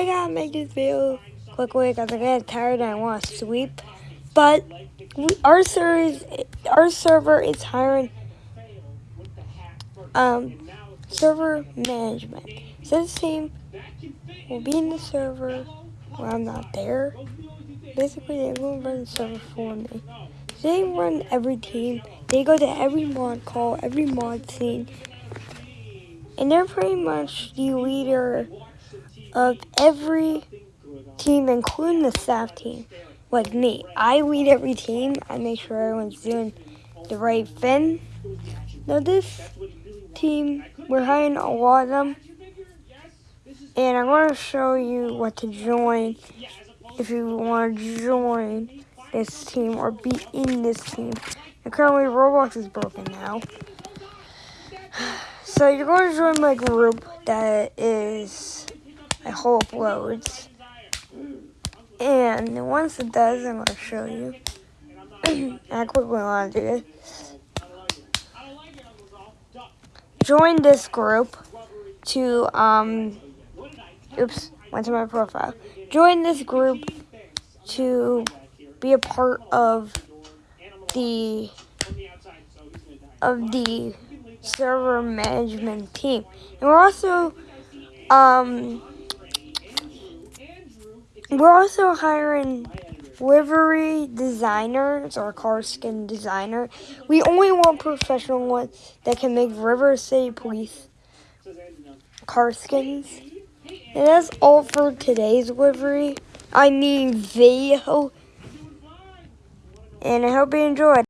I gotta make this video quickly because I get tired and I want to sweep. But we, our our server is hiring um server management. So this team will be in the server when I'm not there. Basically, they will run the server for me. They run every team. They go to every mod call, every mod scene. And they're pretty much the leader of every team, including the staff team. Like me, I lead every team. I make sure everyone's doing the right thing. Now this team, we're hiring a lot of them. And I'm going to show you what to join if you want to join this team or be in this team. And currently Roblox is broken now. So you're going to join my group that is, I hope, loads. And once it does, I'm going to show you. I quickly want to do this. Join this group to, um, oops, went to my profile. Join this group to be a part of the of the server management team. And we're also um we're also hiring livery designers or car skin designer. We only want professional ones that can make River City Police car skins. And that's all for today's livery. I mean video. And I hope you enjoyed.